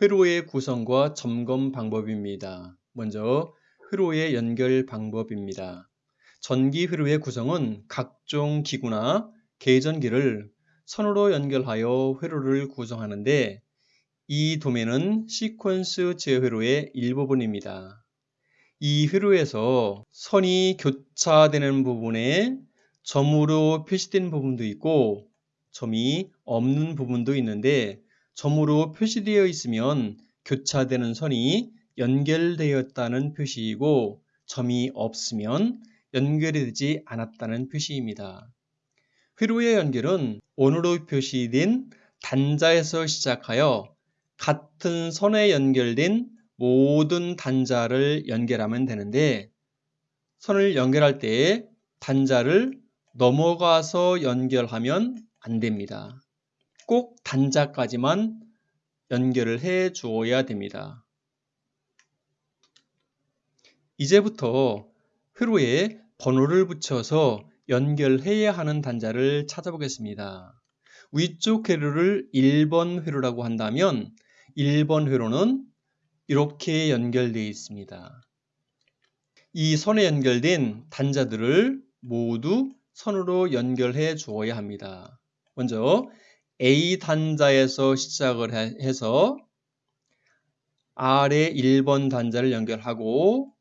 회로의 구성과 점검 방법입니다. 먼저 회로의 연결 방법입니다. 전기 회로의 구성은 각종 기구나 계전기를 선으로 연결하여 회로를 구성하는데 이 도면은 시퀀스 제회로의 일부분입니다. 이 회로에서 선이 교차되는 부분에 점으로 표시된 부분도 있고 점이 없는 부분도 있는데 점으로 표시되어 있으면 교차되는 선이 연결되었다는 표시이고 점이 없으면 연결이 되지 않았다는 표시입니다. 회로의 연결은 원으로 표시된 단자에서 시작하여 같은 선에 연결된 모든 단자를 연결하면 되는데 선을 연결할 때 단자를 넘어가서 연결하면 안 됩니다. 꼭 단자까지만 연결을 해 주어야 됩니다. 이제부터 회로에 번호를 붙여서 연결해야 하는 단자를 찾아보겠습니다. 위쪽 회로를 1번 회로라고 한다면 1번 회로는 이렇게 연결되어 있습니다. 이 선에 연결된 단자들을 모두 선으로 연결해 주어야 합니다. 먼저 A 단자에서 시작을 해서 R의 1번 단자를 연결하고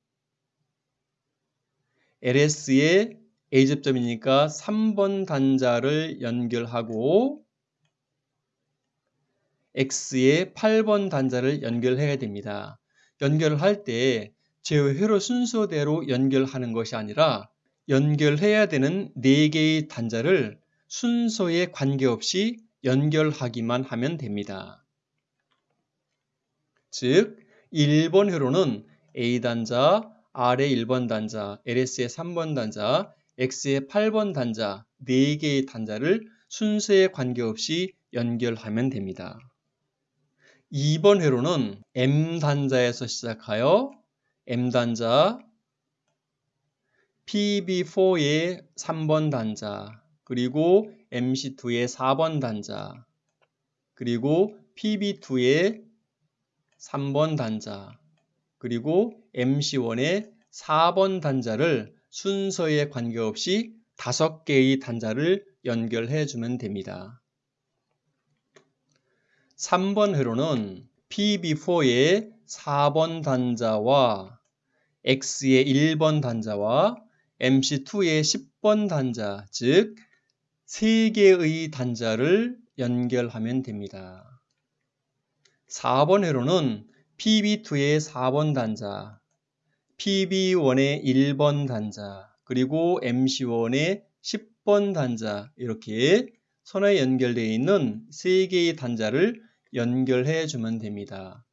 LS의 A접점이니까 3번 단자를 연결하고 X의 8번 단자를 연결해야 됩니다. 연결을 할 때 제 회로 순서대로 연결하는 것이 아니라 연결해야 되는 4개의 단자를 순서에 관계없이 연결하기만 하면 됩니다. 즉 1번 회로는 A 단자, R의 1번 단자, LS의 3번 단자, X의 8번 단자 4개의 단자를 순서에 관계없이 연결하면 됩니다. 2번 회로는 M 단자에서 시작하여 M 단자, PB4의 3번 단자, 그리고 MC2의 4번 단자, 그리고 PB2의 3번 단자, 그리고 MC1의 4번 단자를 순서에 관계없이 5개의 단자를 연결해 주면 됩니다. 3번 회로는 PB4의 4번 단자와 X의 1번 단자와 MC2의 10번 단자, 즉 3개의 단자를 연결하면 됩니다. 4번 회로는 PB2의 4번 단자, PB1의 1번 단자, 그리고 MC1의 10번 단자 이렇게 선에 연결되어 있는 3개의 단자를 연결해 주면 됩니다.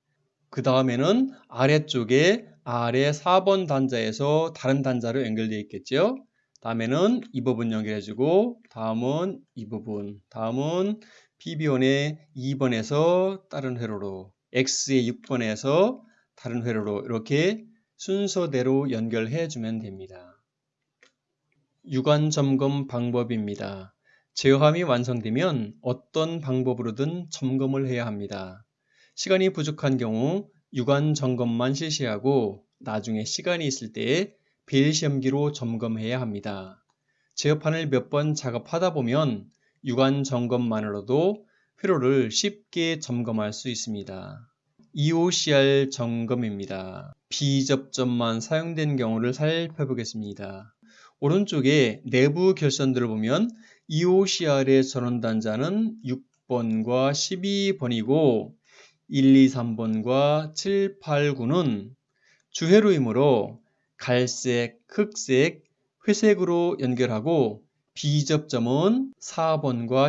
그 다음에는 아래쪽에 아래 4번 단자에서 다른 단자로 연결되어 있겠죠. 다음에는 이 부분 연결해주고 다음은 이 부분 다음은 PB1의 2번에서 다른 회로로 X의 6번에서 다른 회로로 이렇게 순서대로 연결해 주면 됩니다. 유관 점검 방법입니다. 제어함이 완성되면 어떤 방법으로든 점검을 해야 합니다. 시간이 부족한 경우 유관 점검만 실시하고 나중에 시간이 있을 때 에 빌시험기로 점검해야 합니다. 제어판을 몇 번 작업하다 보면 유관 점검만으로도 회로를 쉽게 점검할 수 있습니다. EOCR 점검입니다. 비접점만 사용된 경우를 살펴보겠습니다. 오른쪽에 내부 결선들을 보면 EOCR의 전원 단자는 6번과 12번이고 1, 2, 3번과 7, 8, 9는 주회로이므로 갈색, 흑색, 회색으로 연결하고 비접점은 4번과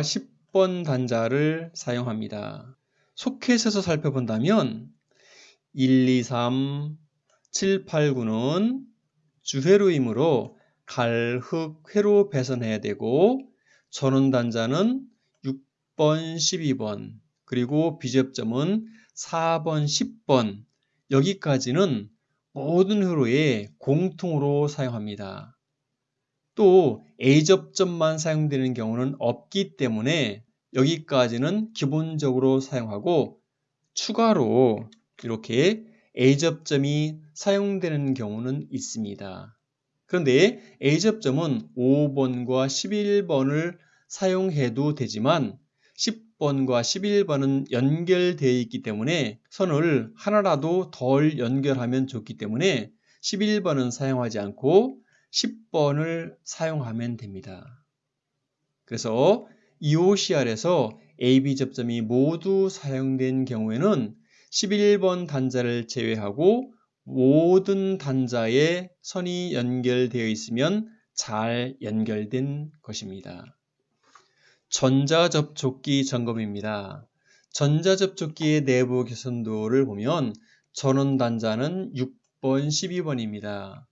10번 단자를 사용합니다. 소켓에서 살펴본다면 1, 2, 3, 7, 8, 9는 주회로이므로 갈, 흑, 회로 배선해야 되고 전원 단자는 6번, 12번, 그리고 비접점은 4번, 10번 여기까지는 모든 회로에 공통으로 사용합니다. 또 A접점만 사용되는 경우는 없기 때문에 여기까지는 기본적으로 사용하고 추가로 이렇게 A접점이 사용되는 경우는 있습니다. 그런데 A접점은 5번과 11번을 사용해도 되지만 10 번과 11번은 연결되어 있기 때문에 선을 하나라도 덜 연결하면 좋기 때문에 11번은 사용하지 않고 10번을 사용하면 됩니다. 그래서 EOCR에서 AB 접점이 모두 사용된 경우에는 11번 단자를 제외하고 모든 단자에 선이 연결되어 있으면 잘 연결된 것입니다. 전자접촉기 점검입니다. 전자접촉기의 내부 개선도를 보면 전원 단자는 6번, 12번입니다.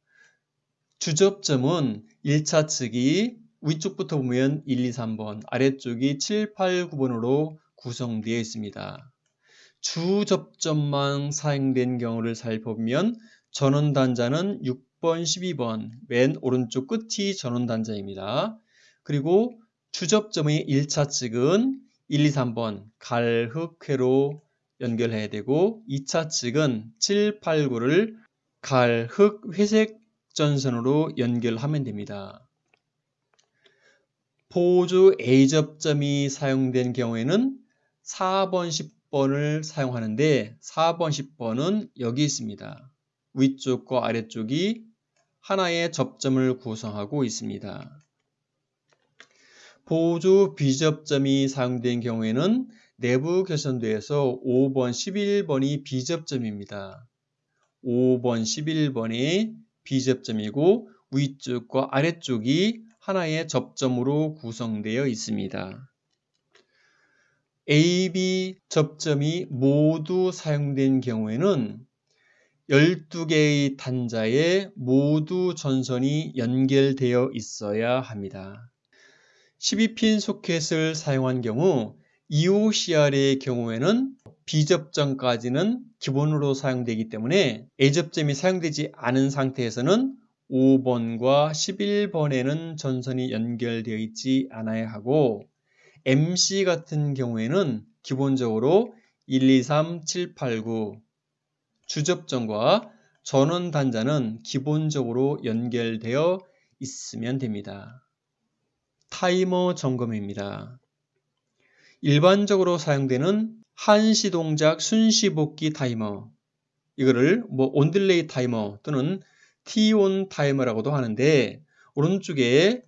주접점은 1차 측이 위쪽부터 보면 1, 2, 3번, 아래쪽이 7, 8, 9번으로 구성되어 있습니다. 주접점만 사용된 경우를 살펴보면 전원 단자는 6번, 12번, 맨 오른쪽 끝이 전원 단자입니다. 그리고 주접점의 1차 측은 1, 2, 3번 갈흑회로 연결해야 되고 2차 측은 7, 8, 9를 갈흑 회색 전선으로 연결하면 됩니다. 보조 A접점이 사용된 경우에는 4번, 10번을 사용하는데 4번, 10번은 여기 있습니다. 위쪽과 아래쪽이 하나의 접점을 구성하고 있습니다. 보조 B접점이 사용된 경우에는 내부 개선도에서 5번, 11번이 B접점입니다. 5번, 11번이 B접점이고 위쪽과 아래쪽이 하나의 접점으로 구성되어 있습니다. AB 접점이 모두 사용된 경우에는 12개의 단자에 모두 전선이 연결되어 있어야 합니다. 12핀 소켓을 사용한 경우 EOCR의 경우에는 B접점까지는 기본으로 사용되기 때문에 A접점이 사용되지 않은 상태에서는 5번과 11번에는 전선이 연결되어 있지 않아야 하고 MC 같은 경우에는 기본적으로 1, 2, 3, 7, 8, 9 주접점과 전원 단자는 기본적으로 연결되어 있으면 됩니다. 타이머 점검입니다. 일반적으로 사용되는 한시 동작 순시 복귀 타이머 이거를 뭐 on delay 타이머 또는 T-on 타이머라고도 하는데 오른쪽에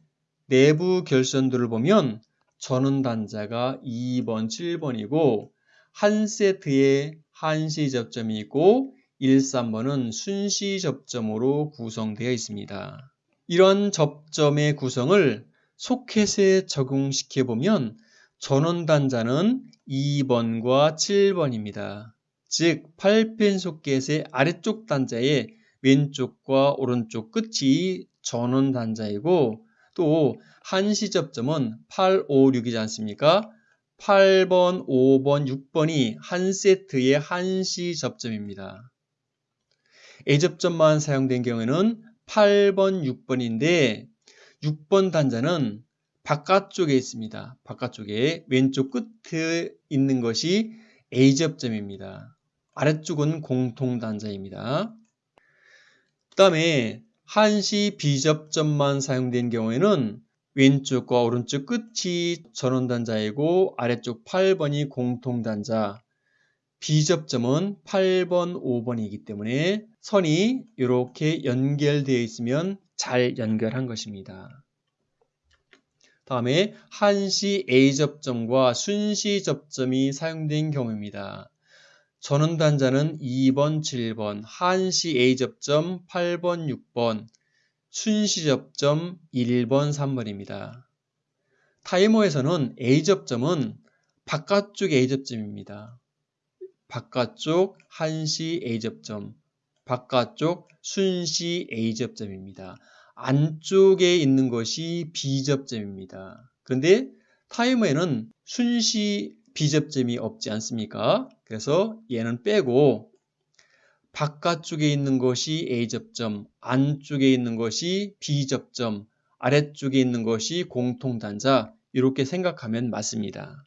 내부 결선도를 보면 전원 단자가 2번, 7번이고 한 세트에 한시 접점이 있고 1, 3번은 순시 접점으로 구성되어 있습니다. 이런 접점의 구성을 소켓에 적용시켜 보면 전원 단자는 2번과 7번입니다. 즉 8핀 소켓의 아래쪽 단자에 왼쪽과 오른쪽 끝이 전원 단자이고 또 한시 접점은 8, 5, 6이지 않습니까? 8번, 5번, 6번이 한 세트의 한시 접점입니다. A접점만 사용된 경우에는 8번, 6번인데 6번 단자는 바깥쪽에 있습니다. 바깥쪽에 왼쪽 끝에 있는 것이 A접점입니다. 아래쪽은 공통 단자입니다. 그 다음에 한시 B접점만 사용된 경우에는 왼쪽과 오른쪽 끝이 전원단자이고 아래쪽 8번이 공통단자 B접점은 8번, 5번이기 때문에 선이 이렇게 연결되어 있으면 잘 연결한 것입니다. 다음에 한시 A접점과 순시 접점이 사용된 경우입니다. 전원단자는 2번, 7번, 한시 A접점 8번, 6번, 순시 접점 1번, 3번입니다. 타이머에서는 A접점은 바깥쪽 A접점입니다. 바깥쪽 한시 A접점, 바깥쪽 순시 A접점입니다. 안쪽에 있는 것이 B접점입니다. 그런데 타이머에는 순시 B접점이 없지 않습니까? 그래서 얘는 빼고 바깥쪽에 있는 것이 A접점, 안쪽에 있는 것이 B접점, 아래쪽에 있는 것이 공통단자 이렇게 생각하면 맞습니다.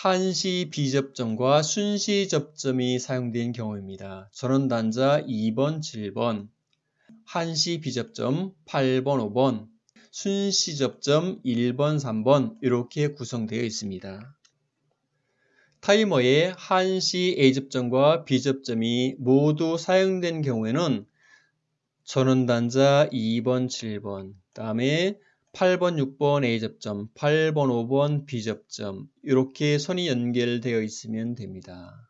한시 비접점과 순시 접점이 사용된 경우입니다. 전원 단자 2번, 7번, 한시 비접점 8번, 5번, 순시 접점 1번, 3번 이렇게 구성되어 있습니다. 타이머에 한시 A접점과 B접점이 모두 사용된 경우에는 전원 단자 2번, 7번, 다음에 8번, 6번 A접점, 8번, 5번 B접점 이렇게 선이 연결되어 있으면 됩니다.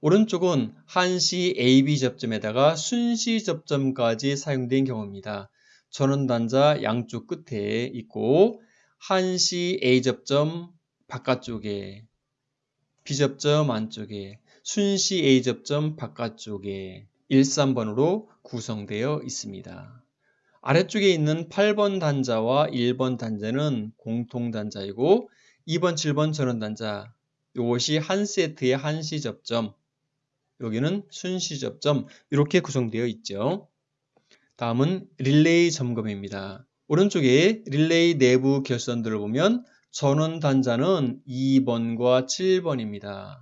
오른쪽은 한시 AB 접점에다가 순시 접점까지 사용된 경우입니다. 전원단자 양쪽 끝에 있고 한시 A 접점 바깥쪽에 B 접점 안쪽에 순시 A 접점 바깥쪽에 1, 3번으로 구성되어 있습니다. 아래쪽에 있는 8번 단자와 1번 단자는 공통 단자이고 2번, 7번 전원 단자 이것이 한 세트의 한시 접점 여기는 순시 접점 이렇게 구성되어 있죠. 다음은 릴레이 점검입니다. 오른쪽에 릴레이 내부 결선들을 보면 전원 단자는 2번과 7번입니다.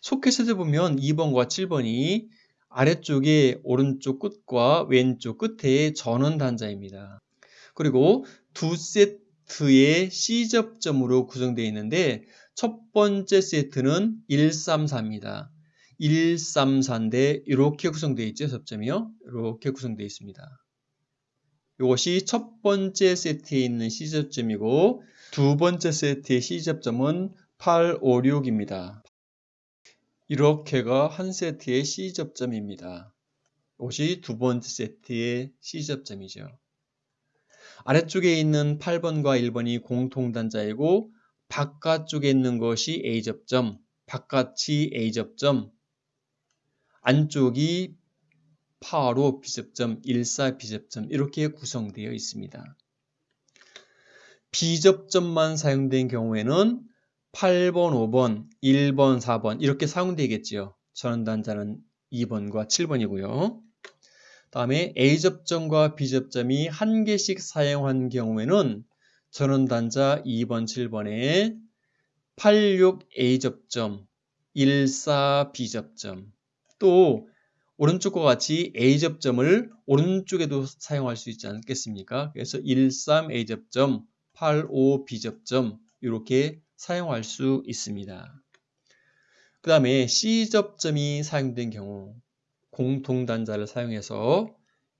소켓을 보면 2번과 7번이 아래쪽에 오른쪽 끝과 왼쪽 끝에 전원 단자입니다. 그리고 두 세트의 C접점으로 구성되어 있는데 첫 번째 세트는 134입니다. 134인데 이렇게 구성되어 있죠. 접점이요. 이렇게 구성되어 있습니다. 이것이 첫 번째 세트에 있는 C접점이고 두 번째 세트의 C접점은 856입니다. 이렇게가 한 세트의 C접점입니다. 이것이 두 번째 세트의 C접점이죠. 아래쪽에 있는 8번과 1번이 공통단자이고 바깥쪽에 있는 것이 A접점, 바깥이 A접점, 안쪽이 8호 B접점, 14 B접점 이렇게 구성되어 있습니다. B접점만 사용된 경우에는 8번, 5번, 1번, 4번 이렇게 사용되겠지요. 전원단자는 2번과 7번이고요. 다음에 A접점과 B접점이 한 개씩 사용한 경우에는 전원단자 2번, 7번에 86A접점, 14B접점 또 오른쪽과 같이 A접점을 오른쪽에도 사용할 수 있지 않겠습니까? 그래서 13A접점, 85B접점 이렇게 사용할 수 있습니다. 그 다음에 C접점이 사용된 경우 공통단자를 사용해서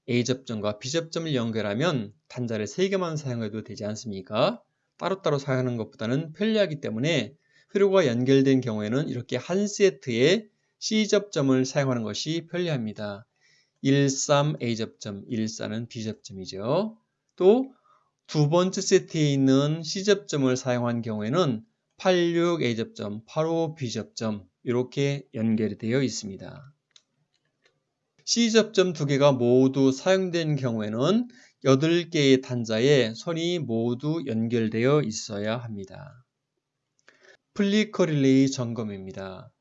A접점과 B접점을 연결하면 단자를 3개만 사용해도 되지 않습니까? 따로따로 사용하는 것보다는 편리하기 때문에 회로가 연결된 경우에는 이렇게 한 세트의 C접점을 사용하는 것이 편리합니다. 13A접점, 14는 B접점이죠. 또 두 번째 세트에 있는 C접점을 사용한 경우에는 86A접점, 85B접점 이렇게 연결이 되어 있습니다. C접점 두 개가 모두 사용된 경우에는 8개의 단자에 선이 모두 연결되어 있어야 합니다. flicker 릴레이 점검입니다.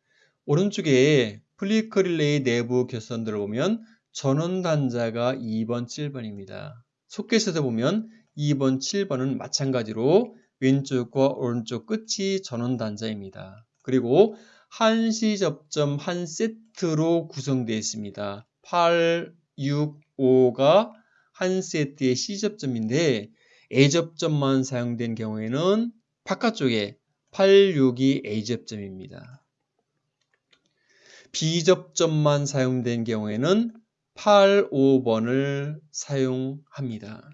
오른쪽에 flicker 릴레이 내부 결선도를 보면 전원 단자가 2번, 7번입니다. 소켓에서 보면 2번, 7번은 마찬가지로 왼쪽과 오른쪽 끝이 전원 단자입니다. 그리고 한시 접점 한 세트로 구성되어 있습니다. 8, 6, 5가 한 세트의 C접점인데 A접점만 사용된 경우에는 바깥쪽에 8, 6이 A접점입니다. B접점만 사용된 경우에는 8, 5번을 사용합니다.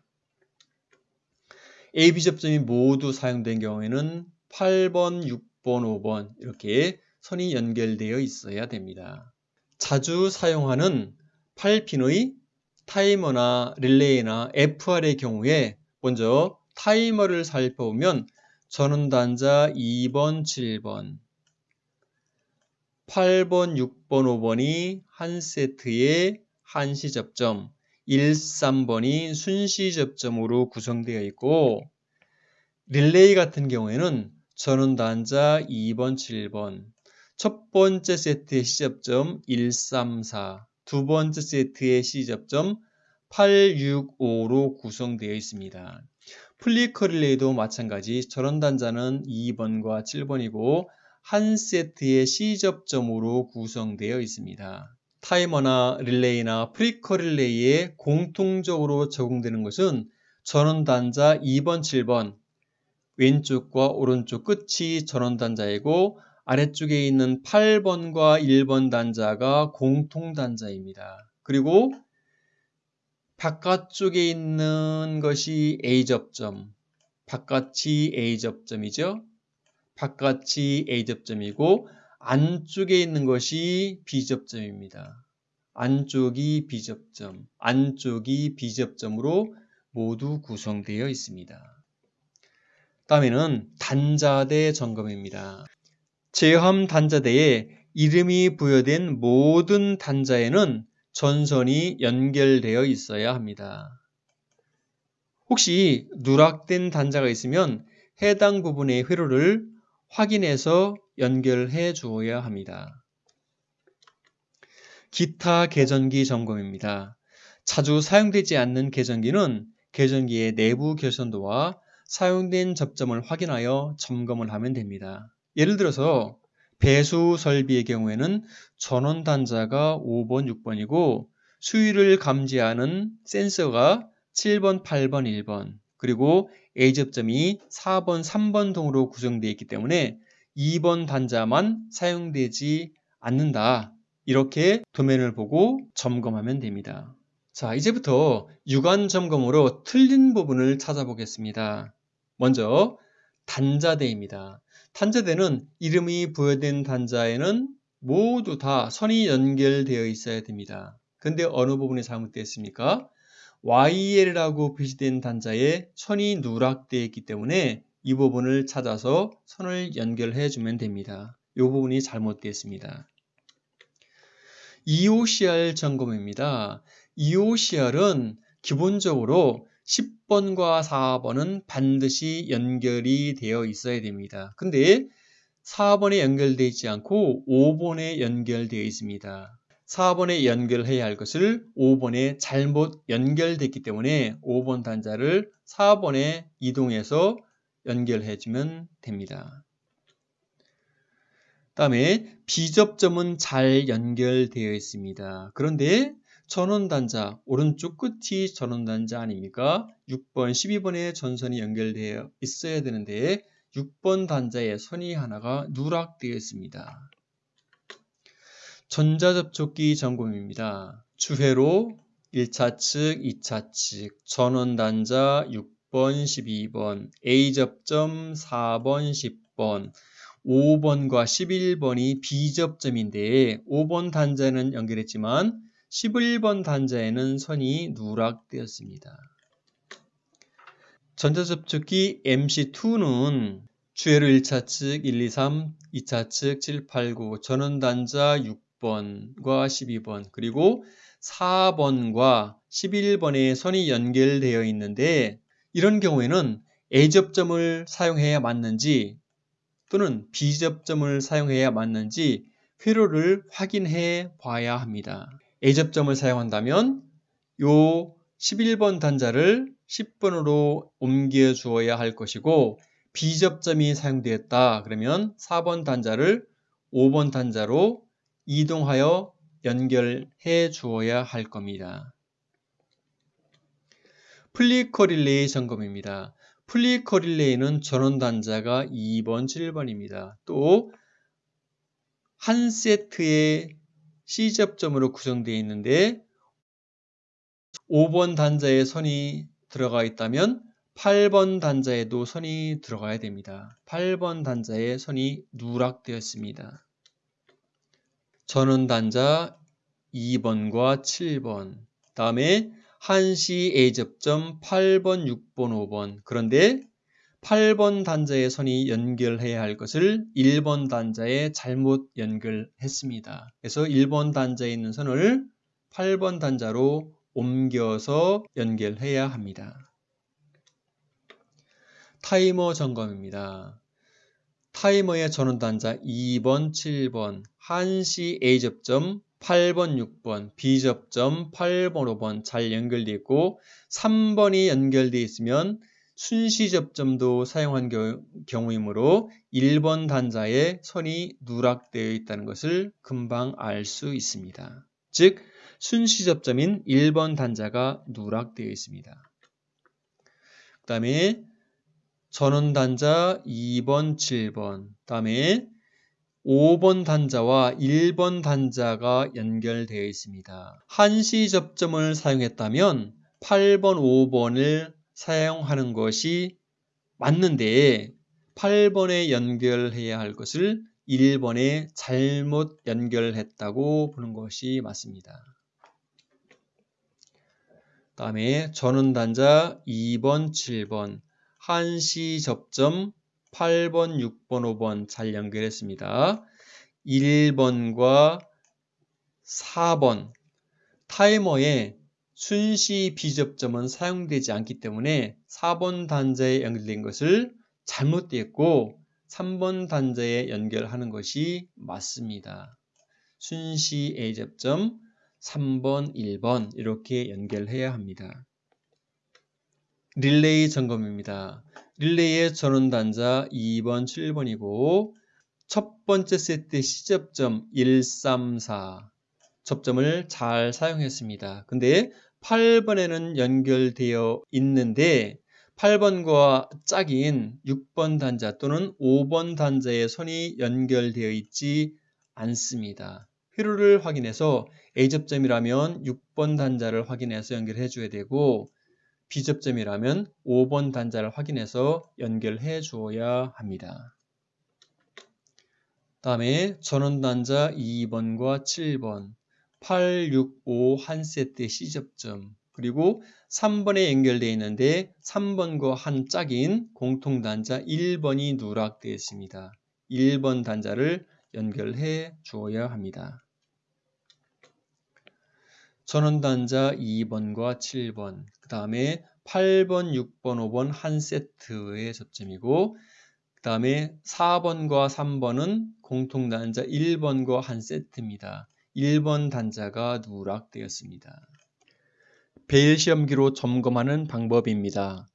AB 접점이 모두 사용된 경우에는 8번, 6번, 5번 이렇게 선이 연결되어 있어야 됩니다. 자주 사용하는 8핀의 타이머나 릴레이나 FR의 경우에 먼저 타이머를 살펴보면 전원단자 2번, 7번, 8번, 6번, 5번이 한 세트의 한시 접점, 1, 3번이 순시 접점으로 구성되어 있고 릴레이 같은 경우에는 전원 단자 2번, 7번, 첫 번째 세트의 C접점 1, 3, 4, 두 번째 세트의 C접점 8, 6, 5로 구성되어 있습니다. flicker 릴레이도 마찬가지 전원 단자는 2번과 7번이고 한 세트의 C접점으로 구성되어 있습니다. 타이머나 릴레이나 플리커 릴레이에 공통적으로 적용되는 것은 전원 단자 2번, 7번 왼쪽과 오른쪽 끝이 전원 단자이고 아래쪽에 있는 8번과 1번 단자가 공통 단자입니다. 그리고 바깥쪽에 있는 것이 A접점, 바깥이 A접점이죠. 바깥이 A접점이고 안쪽에 있는 것이 B접점입니다. 안쪽이 B접점, 안쪽이 B접점으로 모두 구성되어 있습니다. 다음에는 단자대 점검입니다. 제함 단자대에 이름이 부여된 모든 단자에는 전선이 연결되어 있어야 합니다. 혹시 누락된 단자가 있으면 해당 부분의 회로를 확인해서 연결해 주어야 합니다. 기타 계전기 점검입니다. 자주 사용되지 않는 계전기는 계전기의 내부 결선도와 사용된 접점을 확인하여 점검을 하면 됩니다. 예를 들어서 배수 설비의 경우에는 전원 단자가 5번, 6번이고 수위를 감지하는 센서가 7번, 8번, 1번 그리고 A접점이 4번, 3번 등으로 구성되어 있기 때문에 2번 단자만 사용되지 않는다. 이렇게 도면을 보고 점검하면 됩니다. 자, 이제부터 유관 점검으로 틀린 부분을 찾아보겠습니다. 먼저 단자대입니다. 단자대는 이름이 부여된 단자에는 모두 다 선이 연결되어 있어야 됩니다. 근데 어느 부분이 잘못되었습니까? YL이라고 표시된 단자에 선이 누락되어 있기 때문에 이 부분을 찾아서 선을 연결해 주면 됩니다. 이 부분이 잘못되었습니다. EOCR 점검입니다. EOCR은 기본적으로 10번과 4번은 반드시 연결이 되어 있어야 됩니다. 근데 4번에 연결되어 있지 않고 5번에 연결되어 있습니다. 4번에 연결해야 할 것을 5번에 잘못 연결됐기 때문에 5번 단자를 4번에 이동해서 연결해 주면 됩니다. 다음에 비접점은 잘 연결되어 있습니다. 그런데 전원단자, 오른쪽 끝이 전원단자 아닙니까? 6번, 12번에 전선이 연결되어 있어야 되는데 6번 단자에 선이 하나가 누락되어 있습니다. 전자접촉기 점검입니다. 주회로 1차 측, 2차 측, 전원단자 6번, 12번, A접점 4번, 10번, 5번과 11번이 B접점인데 5번 단자는 연결했지만 11번 단자에는 선이 누락되었습니다. 전자접촉기 MC2는 주회로 1차 측 1, 2, 3, 2차 측 7, 8, 9, 전원단자 6 번과 12번, 그리고 4번과 11번에 선이 연결되어 있는데 이런 경우에는 A접점을 사용해야 맞는지 또는 B접점을 사용해야 맞는지 회로를 확인해 봐야 합니다. A접점을 사용한다면 요 11번 단자를 10번으로 옮겨 주어야 할 것이고 B접점이 사용되었다 그러면 4번 단자를 5번 단자로 이동하여 연결해 주어야 할 겁니다. 플리커 릴레이 점검입니다. 플리커 릴레이는 전원 단자가 2번, 7번입니다. 또 한 세트의 C접점으로 구성되어 있는데 5번 단자에 선이 들어가 있다면 8번 단자에도 선이 들어가야 됩니다. 8번 단자에 선이 누락되었습니다. 전원 단자 2번과 7번 다음에 한시 A접점 8번, 6번, 5번 그런데 8번 단자의 선이 연결해야 할 것을 1번 단자에 잘못 연결했습니다. 그래서 1번 단자에 있는 선을 8번 단자로 옮겨서 연결해야 합니다. 타이머 점검입니다. 타이머의 전원 단자 2번, 7번, 한시 A접점 8번, 6번, B접점 8번, 5번 잘 연결되어 있고 3번이 연결되어 있으면 순시 접점도 사용한 경우이므로 1번 단자에 선이 누락되어 있다는 것을 금방 알 수 있습니다. 즉 순시 접점인 1번 단자가 누락되어 있습니다. 그 다음에 전원 단자 2번, 7번, 그 다음에 5번 단자와 1번 단자가 연결되어 있습니다. 한시 접점을 사용했다면 8번, 5번을 사용하는 것이 맞는데 8번에 연결해야 할 것을 1번에 잘못 연결했다고 보는 것이 맞습니다. 다음에 전원 단자 2번, 7번 한시 접점 8번, 6번, 5번 잘 연결했습니다. 1번과 4번 타이머에 순시 비접점은 사용되지 않기 때문에 4번 단자에 연결된 것을 잘못되었고 3번 단자에 연결하는 것이 맞습니다. 순시 A접점 3번, 1번 이렇게 연결해야 합니다. 릴레이 점검입니다. 릴레이의 전원 단자 2번, 7번이고 첫 번째 세트 시접점 1, 3, 4 접점을 잘 사용했습니다. 근데 8번에는 연결되어 있는데 8번과 짝인 6번 단자 또는 5번 단자의 선이 연결되어 있지 않습니다. 회로를 확인해서 A접점이라면 6번 단자를 확인해서 연결해 줘야 되고 B접점이라면 5번 단자를 확인해서 연결해 주어야 합니다. 다음에 전원 단자 2번과 7번 8, 6, 5 한 세트 C접점 그리고 3번에 연결되어 있는데 3번과 한 짝인 공통단자 1번이 누락되어 있습니다. 1번 단자를 연결해 주어야 합니다. 전원단자 2번과 7번, 그 다음에 8번, 6번, 5번 한 세트의 접점이고 그 다음에 4번과 3번은 공통단자 1번과 한 세트입니다. 1번 단자가 누락되었습니다. 베일 시험기로 점검하는 방법입니다.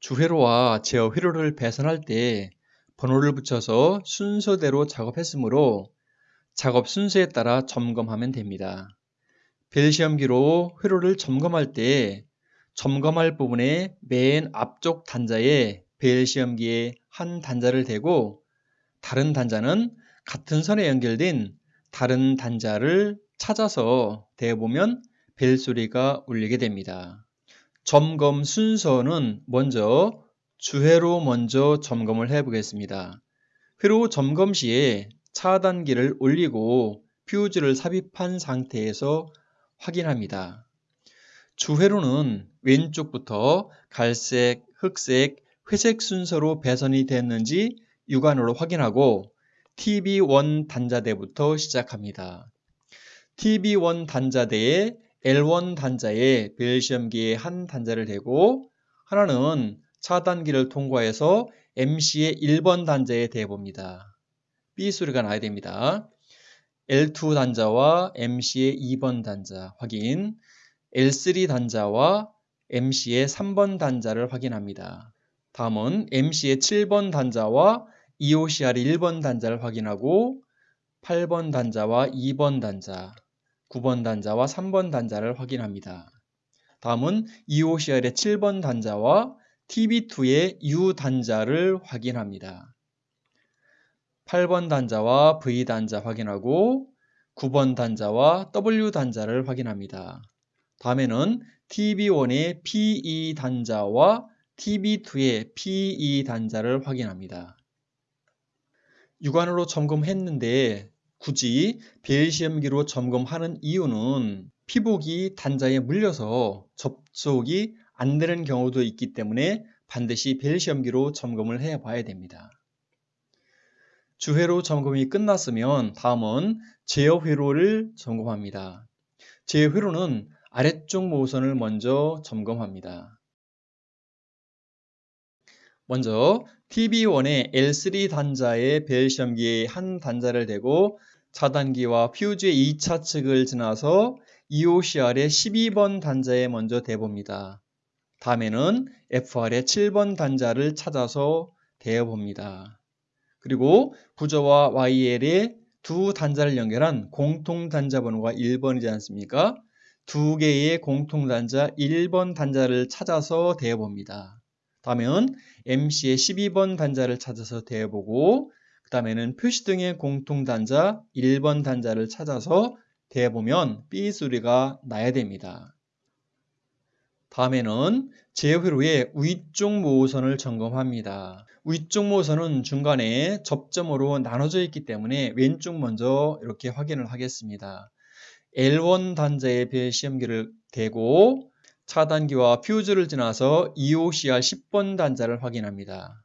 주회로와 제어 회로를 배선할 때 번호를 붙여서 순서대로 작업했으므로 작업 순서에 따라 점검하면 됩니다. 벨시험기로 회로를 점검할 때 점검할 부분의 맨 앞쪽 단자에 벨시험기에 한 단자를 대고 다른 단자는 같은 선에 연결된 다른 단자를 찾아서 대보면 벨 소리가 울리게 됩니다. 점검 순서는 먼저 주회로 먼저 점검을 해 보겠습니다. 회로 점검 시에 차단기를 올리고 퓨즈를 삽입한 상태에서 확인합니다. 주회로는 왼쪽부터 갈색, 흑색, 회색 순서로 배선이 됐는지 육안으로 확인하고 TB1 단자대부터 시작합니다. TB1 단자대에 L1 단자에 벨시엄기에 한 단자를 대고 하나는 차단기를 통과해서 MC의 1번 단자에 대봅니다. B 소리가 나야 됩니다. L2 단자와 MC의 2번 단자 확인, L3 단자와 MC의 3번 단자를 확인합니다. 다음은 MC의 7번 단자와 EOCR의 1번 단자를 확인하고 8번 단자와 2번 단자, 9번 단자와 3번 단자를 확인합니다. 다음은 EOCR의 7번 단자와 TB2의 U 단자를 확인합니다. 8번 단자와 V 단자 확인하고 9번 단자와 W 단자를 확인합니다. 다음에는 TB1의 PE 단자와 TB2의 PE 단자를 확인합니다. 육안으로 점검했는데 굳이 벨시험기로 점검하는 이유는 피복이 단자에 물려서 접촉이 안 되는 경우도 있기 때문에 반드시 벨시험기로 점검을 해 봐야 됩니다. 주회로 점검이 끝났으면 다음은 제어 회로를 점검합니다. 제어 회로는 아래쪽 모선을 먼저 점검합니다. 먼저 TB1의 L3 단자의 벨 시험기에 한 단자를 대고 차단기와 퓨즈의 2차 측을 지나서 EOCR의 12번 단자에 먼저 대봅니다. 다음에는 FR의 7번 단자를 찾아서 대어봅니다. 그리고 부저와 YL의 두 단자를 연결한 공통 단자 번호가 1번이지 않습니까? 두 개의 공통 단자 1번 단자를 찾아서 대어봅니다. 다음은 MC의 12번 단자를 찾아서 대어보고 그 다음에는 표시등의 공통 단자 1번 단자를 찾아서 대어보면 B 소리가 나야 됩니다. 다음에는 제회로의 위쪽 모선을 점검합니다. 위쪽 모선은 중간에 접점으로 나눠져 있기 때문에 왼쪽 먼저 이렇게 확인을 하겠습니다. L1 단자의 배 시험기를 대고 차단기와 퓨즈를 지나서 EOCR 10번 단자를 확인합니다.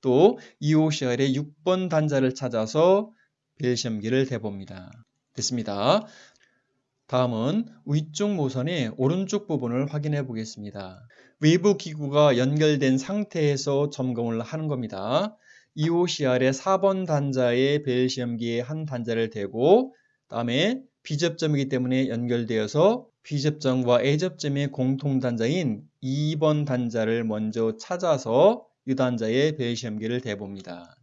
또 EOCR의 6번 단자를 찾아서 벨 시험기를 대봅니다. 됐습니다. 다음은 위쪽 모선의 오른쪽 부분을 확인해 보겠습니다. 외부 기구가 연결된 상태에서 점검을 하는 겁니다. EOCR의 4번 단자의 벨 시험기에 한 단자를 대고 다음에 B접점이기 때문에 연결되어서 B접점과 A접점의 공통 단자인 2번 단자를 먼저 찾아서 이 단자의 벨 시험기를 대봅니다.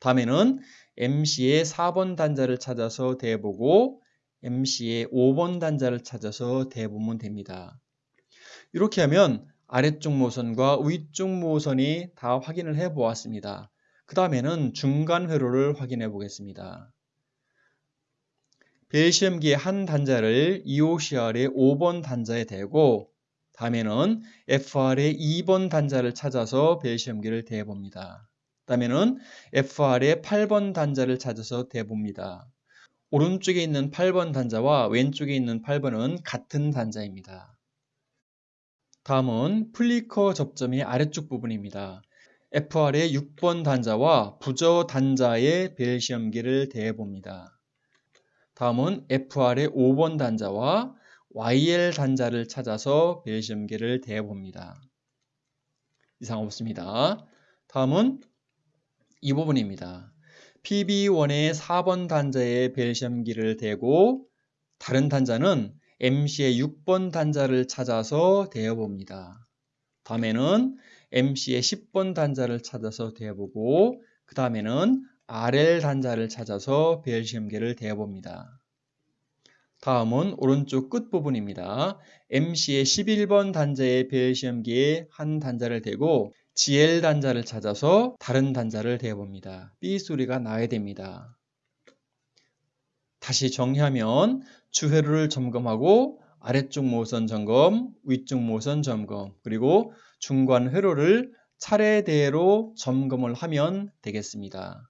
다음에는 MC의 4번 단자를 찾아서 대보고 MC의 5번 단자를 찾아서 대보면 됩니다. 이렇게 하면 아래쪽 모선과 위쪽 모선이 다 확인을 해 보았습니다. 그 다음에는 중간 회로를 확인해 보겠습니다. 벨시험기의 한 단자를 EOCR의 5번 단자에 대고 다음에는 FR의 2번 단자를 찾아서 벨시험기를 대봅니다. 다음에는 FR의 8번 단자를 찾아서 대봅니다. 오른쪽에 있는 8번 단자와 왼쪽에 있는 8번은 같은 단자입니다. 다음은 플리커 접점의 아래쪽 부분입니다. FR의 6번 단자와 부저 단자의 벨시험기를 대해봅니다. 다음은 FR의 5번 단자와 YL 단자를 찾아서 벨시험기를 대해봅니다. 이상 없습니다. 다음은 이 부분입니다. PB1의 4번 단자에 벨시험기를 대고 다른 단자는 MC의 6번 단자를 찾아서 대어봅니다. 다음에는 MC의 10번 단자를 찾아서 대어보고 그 다음에는 RL 단자를 찾아서 벨시험계를 대어봅니다. 다음은 오른쪽 끝부분입니다. MC의 11번 단자의 벨시험기에 한 단자를 대고 GL 단자를 찾아서 다른 단자를 대어봅니다. B 소리가 나야 됩니다. 다시 정리하면 주회로를 점검하고 아래쪽 모선 점검, 위쪽 모선 점검, 그리고 중간 회로를 차례대로 점검을 하면 되겠습니다.